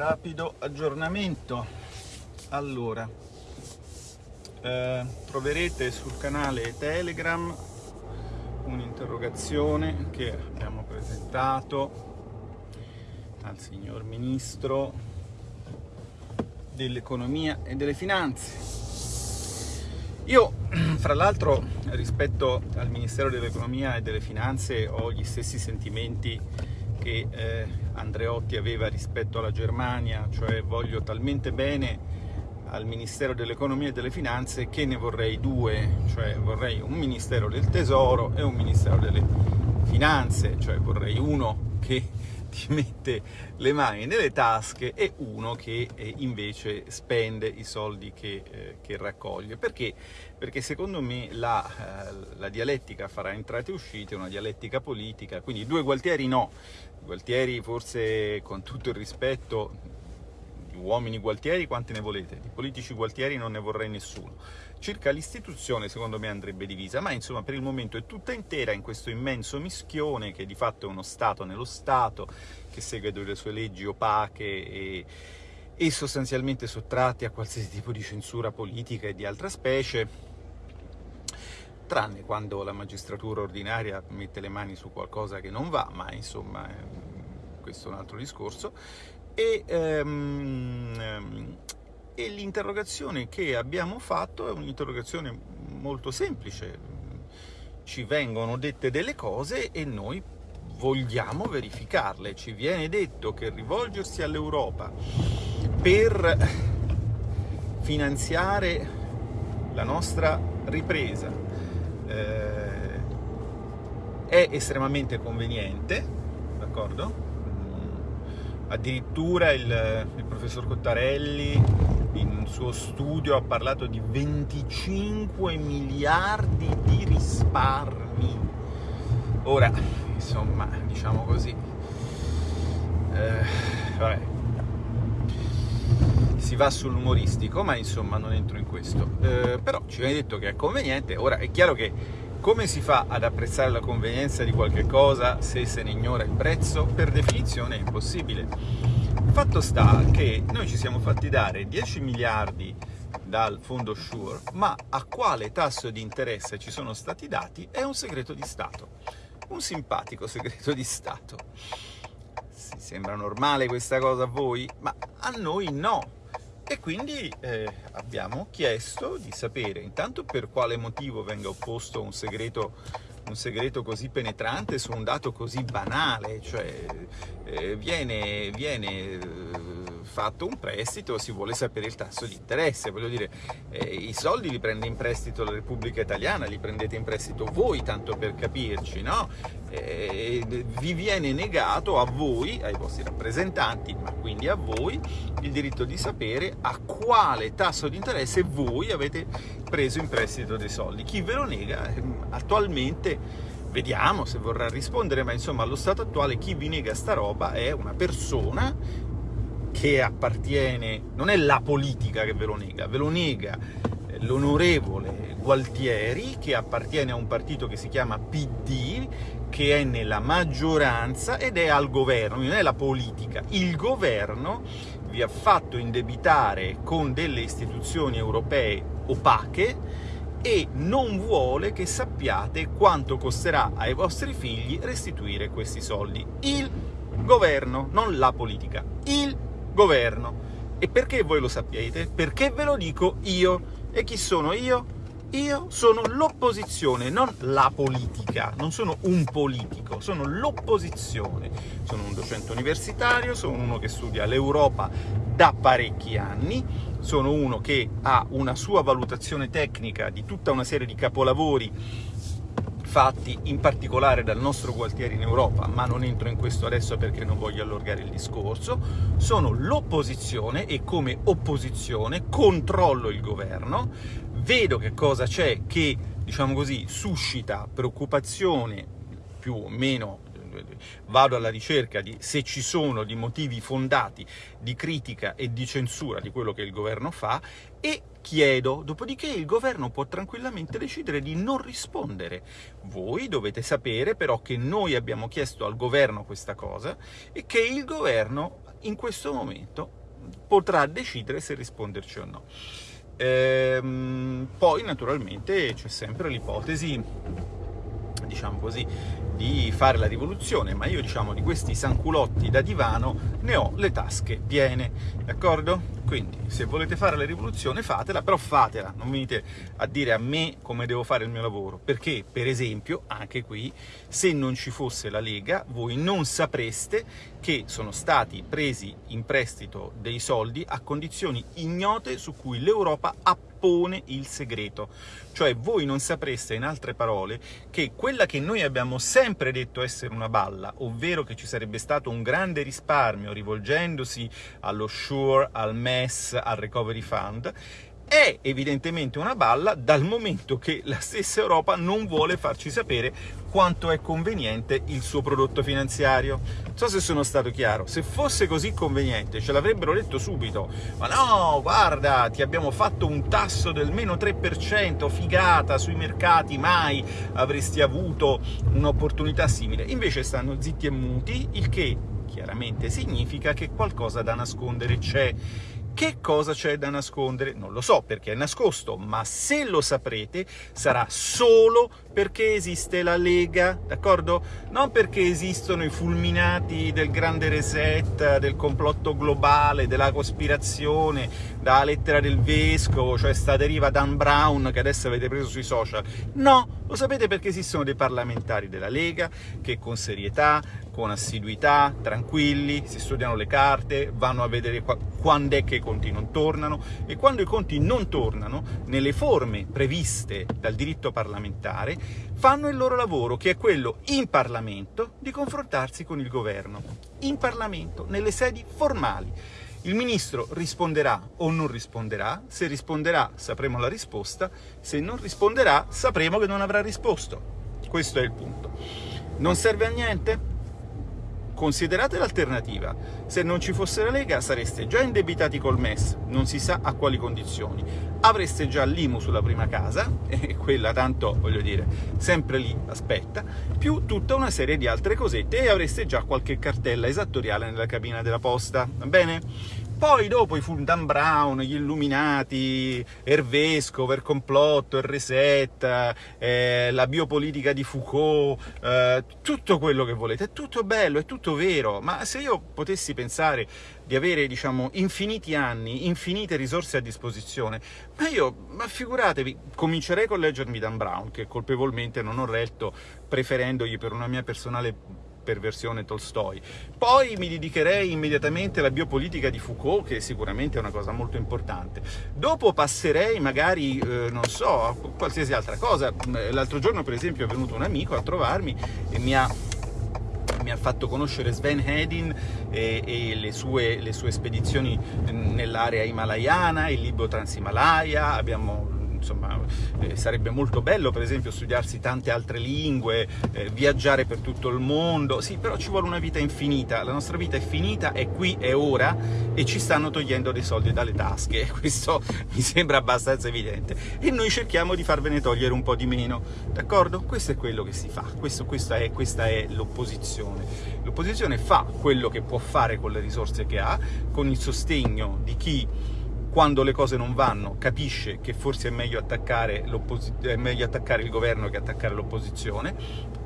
rapido aggiornamento. Allora eh, troverete sul canale telegram un'interrogazione che abbiamo presentato al signor ministro dell'economia e delle finanze. Io, fra l'altro, rispetto al Ministero dell'Economia e delle Finanze ho gli stessi sentimenti che eh, Andreotti aveva rispetto alla Germania, cioè voglio talmente bene al Ministero dell'Economia e delle Finanze che ne vorrei due, cioè vorrei un Ministero del Tesoro e un Ministero delle Finanze, cioè vorrei uno che ti mette le mani nelle tasche e uno che eh, invece spende i soldi che, eh, che raccoglie. Perché? Perché secondo me la, eh, la, dialettica farà entrate e uscite, una dialettica politica, quindi due Gualtieri no, Gualtieri forse con tutto il rispetto uomini gualtieri quanti ne volete, di politici gualtieri non ne vorrei nessuno. Circa l'istituzione secondo me andrebbe divisa, ma insomma per il momento è tutta intera in questo immenso mischione che di fatto è uno Stato nello Stato, che segue delle sue leggi opache e, e sostanzialmente sottratti a qualsiasi tipo di censura politica e di altra specie, tranne quando la magistratura ordinaria mette le mani su qualcosa che non va, ma insomma questo è un altro discorso, e, um, e l'interrogazione che abbiamo fatto è un'interrogazione molto semplice, ci vengono dette delle cose e noi vogliamo verificarle, ci viene detto che rivolgersi all'Europa per finanziare la nostra ripresa eh, è estremamente conveniente, d'accordo? Addirittura il, il professor Cottarelli in un suo studio ha parlato di 25 miliardi di risparmi. Ora, insomma, diciamo così, eh, vabbè, si va sull'umoristico, ma insomma non entro in questo. Eh, però ci viene detto che è conveniente, ora è chiaro che come si fa ad apprezzare la convenienza di qualche cosa se se ne ignora il prezzo? Per definizione è impossibile. Fatto sta che noi ci siamo fatti dare 10 miliardi dal fondo Sure, ma a quale tasso di interesse ci sono stati dati è un segreto di Stato. Un simpatico segreto di Stato. Si sembra normale questa cosa a voi? Ma a noi no e quindi eh, abbiamo chiesto di sapere intanto per quale motivo venga opposto un segreto, un segreto così penetrante su un dato così banale, cioè eh, viene, viene eh, fatto un prestito, si vuole sapere il tasso di interesse, voglio dire, eh, i soldi li prende in prestito la Repubblica Italiana, li prendete in prestito voi, tanto per capirci, no? Eh, vi viene negato a voi, ai vostri rappresentanti, ma quindi a voi, il diritto di sapere a quale tasso di interesse voi avete preso in prestito dei soldi. Chi ve lo nega ehm, attualmente vediamo se vorrà rispondere, ma insomma allo stato attuale chi vi nega sta roba è una persona che appartiene, non è la politica che ve lo nega, ve lo nega eh, l'onorevole Gualtieri che appartiene a un partito che si chiama PD, che è nella maggioranza ed è al governo, non è la politica. Il governo vi ha fatto indebitare con delle istituzioni europee opache e non vuole che sappiate quanto costerà ai vostri figli restituire questi soldi. Il governo, non la politica, il governo. E perché voi lo sappiate? Perché ve lo dico io. E chi sono io? Io sono l'opposizione, non la politica, non sono un politico, sono l'opposizione. Sono un docente universitario, sono uno che studia l'Europa da parecchi anni, sono uno che ha una sua valutazione tecnica di tutta una serie di capolavori fatti in particolare dal nostro Gualtieri in Europa, ma non entro in questo adesso perché non voglio allargare il discorso, sono l'opposizione e come opposizione controllo il governo, vedo che cosa c'è che, diciamo così, suscita preoccupazione più o meno vado alla ricerca di se ci sono di motivi fondati di critica e di censura di quello che il governo fa e chiedo, dopodiché il governo può tranquillamente decidere di non rispondere. Voi dovete sapere però che noi abbiamo chiesto al governo questa cosa e che il governo in questo momento potrà decidere se risponderci o no. Ehm, poi naturalmente c'è sempre l'ipotesi diciamo così, di fare la rivoluzione, ma io, diciamo, di questi sanculotti da divano ne ho le tasche piene, d'accordo? Quindi, se volete fare la rivoluzione, fatela, però fatela, non venite a dire a me come devo fare il mio lavoro, perché, per esempio, anche qui, se non ci fosse la Lega, voi non sapreste che sono stati presi in prestito dei soldi a condizioni ignote su cui l'Europa ha pone il segreto. Cioè voi non sapreste, in altre parole, che quella che noi abbiamo sempre detto essere una balla, ovvero che ci sarebbe stato un grande risparmio rivolgendosi allo SURE, al MES, al Recovery Fund, è evidentemente una balla dal momento che la stessa Europa non vuole farci sapere quanto è conveniente il suo prodotto finanziario. Non so se sono stato chiaro, se fosse così conveniente ce l'avrebbero detto subito, ma no, guarda, ti abbiamo fatto un tasso del meno 3%, figata, sui mercati mai avresti avuto un'opportunità simile. Invece stanno zitti e muti, il che chiaramente significa che qualcosa da nascondere c'è che cosa c'è da nascondere? Non lo so perché è nascosto, ma se lo saprete sarà solo perché esiste la Lega, d'accordo? Non perché esistono i fulminati del grande reset, del complotto globale, della cospirazione, dalla lettera del vescovo, cioè sta deriva Dan Brown che adesso avete preso sui social. No, lo sapete perché esistono dei parlamentari della Lega che con serietà, con assiduità, tranquilli, si studiano le carte, vanno a vedere quando è che i conti non tornano e quando i conti non tornano, nelle forme previste dal diritto parlamentare, fanno il loro lavoro, che è quello in Parlamento di confrontarsi con il governo. In Parlamento, nelle sedi formali. Il ministro risponderà o non risponderà, se risponderà sapremo la risposta, se non risponderà sapremo che non avrà risposto. Questo è il punto. Non serve a niente? Considerate l'alternativa. Se non ci fosse la Lega sareste già indebitati col MES, non si sa a quali condizioni. Avreste già l'IMU sulla prima casa, e quella tanto, voglio dire, sempre lì aspetta, più tutta una serie di altre cosette e avreste già qualche cartella esattoriale nella cabina della posta, va bene? Poi dopo i Dan Brown, gli Illuminati, Ervesco, il complotto, il reset, eh, la biopolitica di Foucault, eh, tutto quello che volete, è tutto bello, è tutto vero, ma se io potessi pensare di avere, diciamo, infiniti anni, infinite risorse a disposizione, ma io, ma figuratevi, comincerei con leggermi Dan Brown, che colpevolmente non ho letto, preferendogli per una mia personale per versione Tolstoi. Poi mi dedicherei immediatamente alla biopolitica di Foucault, che sicuramente è una cosa molto importante. Dopo passerei magari, eh, non so, a qualsiasi altra cosa. L'altro giorno, per esempio, è venuto un amico a trovarmi e mi ha mi ha fatto conoscere Sven Hedin e, e le, sue, le, sue, spedizioni nell'area himalayana, il Libro Transimalaya, abbiamo insomma eh, sarebbe molto bello per esempio studiarsi tante altre lingue, eh, viaggiare per tutto il mondo, sì però ci vuole una vita infinita, la nostra vita è finita, è qui, è ora e ci stanno togliendo dei soldi dalle tasche, questo mi sembra abbastanza evidente. E noi cerchiamo di farvene togliere un po' di meno, d'accordo? Questo è quello che si fa, questo, questa è, è l'opposizione, l'opposizione fa quello che può fare con le risorse che ha, con il sostegno di chi quando le cose non vanno capisce che forse è meglio attaccare, è meglio attaccare il governo che attaccare l'opposizione,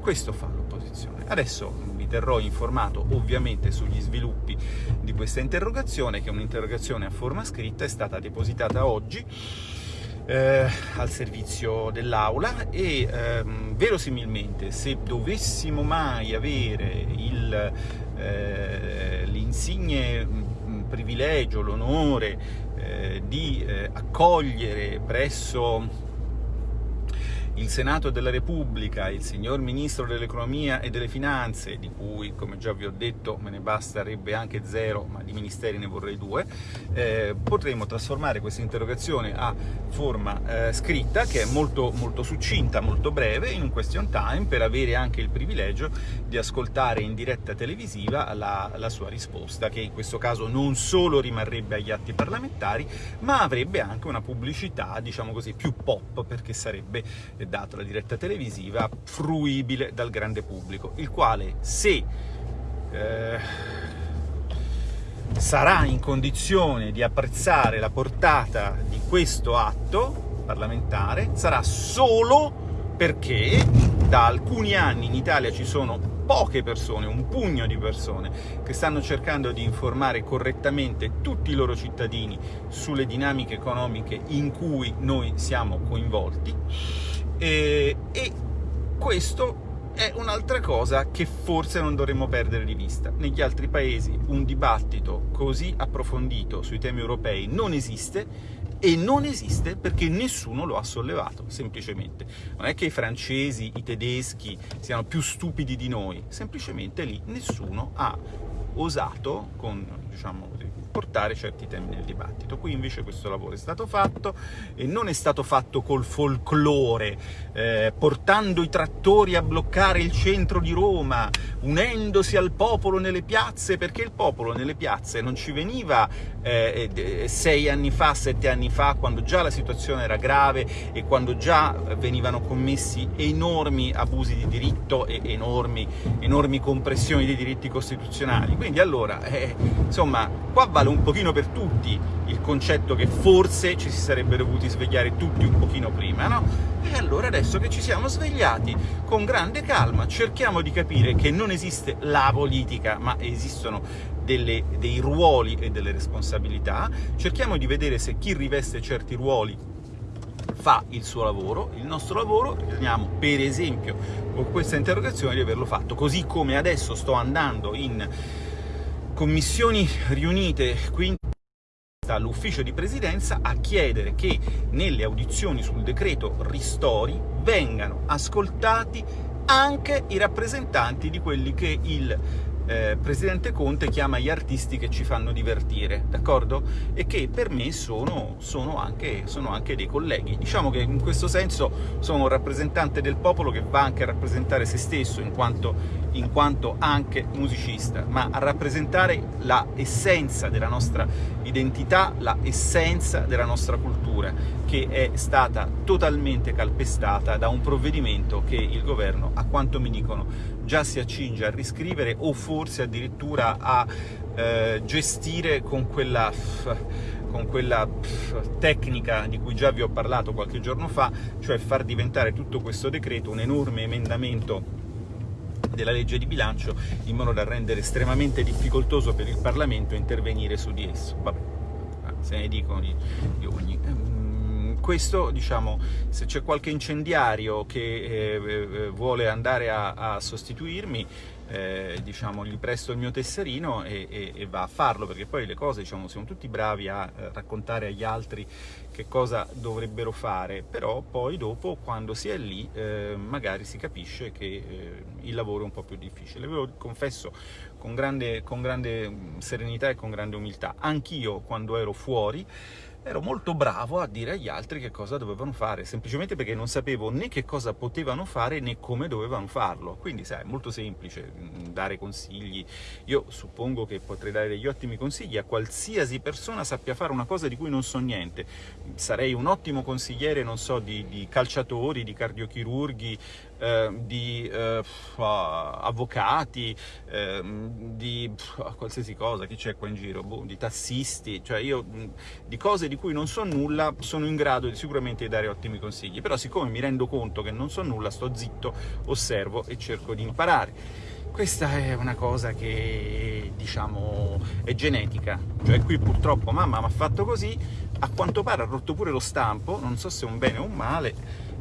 questo fa l'opposizione. Adesso vi terrò informato ovviamente sugli sviluppi di questa interrogazione, che è un'interrogazione a forma scritta, è stata depositata oggi, eh, al servizio dell'Aula e ehm, verosimilmente se dovessimo mai avere eh, l'insigne mm, privilegio, l'onore eh, di eh, accogliere presso il Senato della Repubblica, il signor Ministro dell'Economia e delle Finanze, di cui, come già vi ho detto, me ne basterebbe anche zero, ma di ministeri ne vorrei due, eh, potremo trasformare questa interrogazione a forma eh, scritta, che è molto, molto succinta, molto breve, in un question time, per avere anche il privilegio di ascoltare in diretta televisiva la, la sua risposta, che in questo caso non solo rimarrebbe agli atti parlamentari, ma avrebbe anche una pubblicità, diciamo così, più pop, perché sarebbe, eh, data la diretta televisiva, fruibile dal grande pubblico, il quale, se eh, sarà in condizione di apprezzare la portata di questo atto parlamentare, sarà solo perché da alcuni anni in Italia ci sono poche persone, un pugno di persone, che stanno cercando di informare correttamente tutti i loro cittadini sulle dinamiche economiche in cui noi siamo coinvolti, e, e questo è un'altra cosa che forse non dovremmo perdere di vista. Negli altri paesi un dibattito così approfondito sui temi europei non esiste, e non esiste perché nessuno lo ha sollevato, semplicemente. Non è che i francesi, i tedeschi siano più stupidi di noi, semplicemente lì nessuno ha osato, con diciamo portare certi temi nel dibattito. Qui invece questo lavoro è stato fatto e non è stato fatto col folklore, eh, portando i trattori a bloccare il centro di Roma, unendosi al popolo nelle piazze, perché il popolo nelle piazze non ci veniva eh, sei anni fa, sette anni fa, quando già la situazione era grave e quando già venivano commessi enormi abusi di diritto e enormi, enormi compressioni dei diritti costituzionali. Quindi allora, eh, insomma, qua vale un pochino per tutti il concetto che forse ci si sarebbe dovuti svegliare tutti un pochino prima, no? E allora adesso che ci siamo svegliati, con grande calma, cerchiamo di capire che non esiste la politica, ma esistono delle, dei ruoli e delle responsabilità, cerchiamo di vedere se chi riveste certi ruoli fa il suo lavoro, il nostro lavoro, riteniamo per esempio con questa interrogazione di averlo fatto, così come adesso sto andando in commissioni riunite qui all'ufficio di presidenza a chiedere che nelle audizioni sul decreto ristori vengano ascoltati anche i rappresentanti di quelli che il eh, Presidente Conte chiama gli artisti che ci fanno divertire, d'accordo? E che per me sono, sono, anche, sono, anche, dei colleghi. Diciamo che in questo senso sono un rappresentante del popolo che va anche a rappresentare se stesso, in quanto, in quanto anche musicista, ma a rappresentare la essenza della nostra identità, la essenza della nostra cultura, che è stata totalmente calpestata da un provvedimento che il governo, a quanto mi dicono, già si accinge a riscrivere o forse addirittura a eh, gestire con quella, con quella tecnica di cui già vi ho parlato qualche giorno fa, cioè far diventare tutto questo decreto un enorme emendamento della legge di bilancio in modo da rendere estremamente difficoltoso per il Parlamento intervenire su di esso. Vabbè, se ne dicono di, di ogni questo, diciamo, se c'è qualche incendiario che eh, eh, vuole andare a, a sostituirmi, eh, diciamo, gli presto il mio tesserino e, e, e, va a farlo, perché poi le cose, diciamo, siamo tutti bravi a eh, raccontare agli altri che cosa dovrebbero fare, però poi dopo, quando si è lì, eh, magari si capisce che eh, il lavoro è un po' più difficile. Ve lo confesso con grande, con grande mm, serenità e con grande umiltà. Anch'io, quando ero fuori, ero molto bravo a dire agli altri che cosa dovevano fare, semplicemente perché non sapevo né che cosa potevano fare né come dovevano farlo. Quindi, sai, è molto semplice mm, dare consigli. Io suppongo che potrei dare degli ottimi consigli a qualsiasi persona sappia fare una cosa di cui non so niente. Sarei un ottimo consigliere, non so, di, di calciatori, di cardiochirurghi, eh, di eh, avvocati, eh, di qualsiasi cosa, chi c'è qua in giro, boh, di tassisti, cioè io di cose di cui non so nulla sono in grado di, sicuramente di dare ottimi consigli, però siccome mi rendo conto che non so nulla, sto zitto, osservo e cerco di imparare. Questa è una cosa che, diciamo, è genetica, cioè qui purtroppo mamma mi ha fatto così, a quanto pare ha rotto pure lo stampo, non so se è un bene o un male,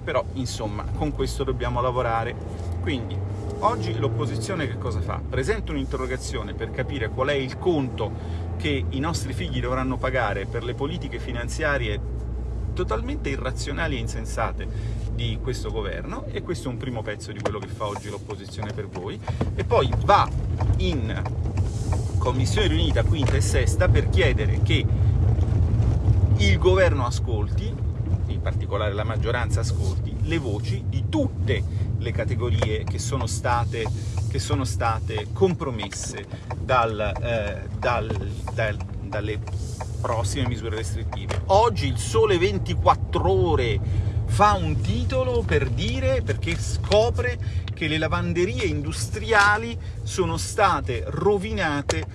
però insomma con questo dobbiamo lavorare. Quindi oggi l'opposizione che cosa fa? Presenta un'interrogazione per capire qual è il conto che i nostri figli dovranno pagare per le politiche finanziarie totalmente irrazionali e insensate di questo governo e questo è un primo pezzo di quello che fa oggi l'opposizione per voi e poi va in commissione riunita quinta e sesta per chiedere che il governo ascolti, particolare la maggioranza ascolti, le voci di tutte le categorie che sono state, che sono state compromesse dal, eh, dal, dal, dalle prossime misure restrittive. Oggi il Sole 24 Ore fa un titolo per dire, perché scopre che le lavanderie industriali sono state rovinate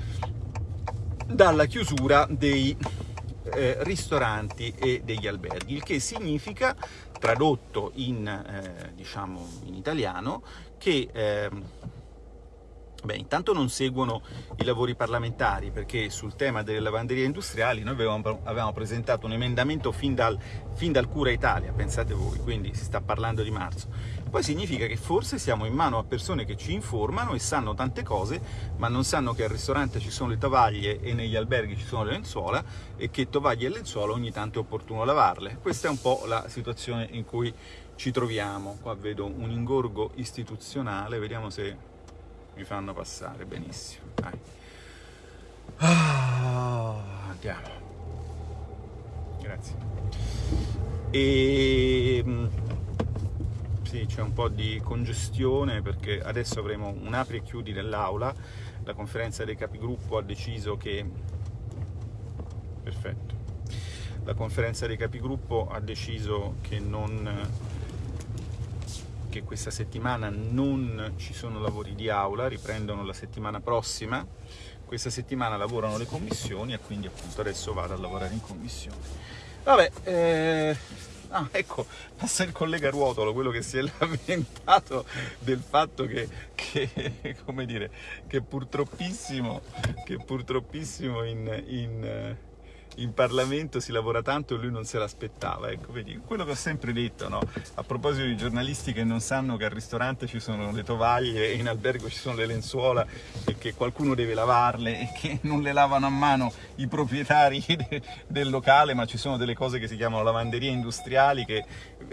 dalla chiusura dei eh, ristoranti e degli alberghi, il che significa, tradotto in, eh, diciamo, in italiano, che eh, Beh, intanto non seguono i lavori parlamentari perché sul tema delle lavanderie industriali noi avevamo, avevamo presentato un emendamento fin dal, fin dal, Cura Italia, pensate voi, quindi si sta parlando di marzo. Poi significa che forse siamo in mano a persone che ci informano e sanno tante cose, ma non sanno che al ristorante ci sono le tovaglie e negli alberghi ci sono le lenzuola e che tovaglie e lenzuola ogni tanto è opportuno lavarle. Questa è un po' la situazione in cui ci troviamo. Qua vedo un ingorgo istituzionale, vediamo se mi fanno passare, benissimo. Ah, andiamo. Grazie. E ehm, sì, c'è un po' di congestione perché adesso avremo un apri e chiudi nell'aula. La conferenza dei capigruppo ha deciso che... Perfetto. La conferenza dei capigruppo ha deciso che non che questa settimana non ci sono lavori di aula, riprendono la settimana prossima, questa settimana lavorano le commissioni e quindi appunto adesso vado a lavorare in commissione. Vabbè, eh... Ah, ecco, passa il collega Ruotolo, quello che si è lamentato del fatto che, che come dire, che purtroppissimo, che purtroppissimo in, in in Parlamento si lavora tanto e lui non se l'aspettava. Ecco, vedi, quello che ho sempre detto, no? a proposito di giornalisti che non sanno che al ristorante ci sono le tovaglie e in albergo ci sono le lenzuola e che qualcuno deve lavarle e che non le lavano a mano i proprietari de del locale, ma ci sono delle cose che si chiamano lavanderie industriali che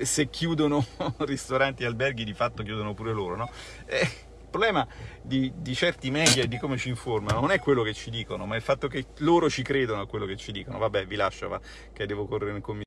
se chiudono ristoranti e alberghi di fatto chiudono pure loro. No? Eh, problema di, di, certi media e di come ci informano non è quello che ci dicono, ma il fatto che loro ci credono a quello che ci dicono. Vabbè, vi lascio, va, che devo correre in commissione.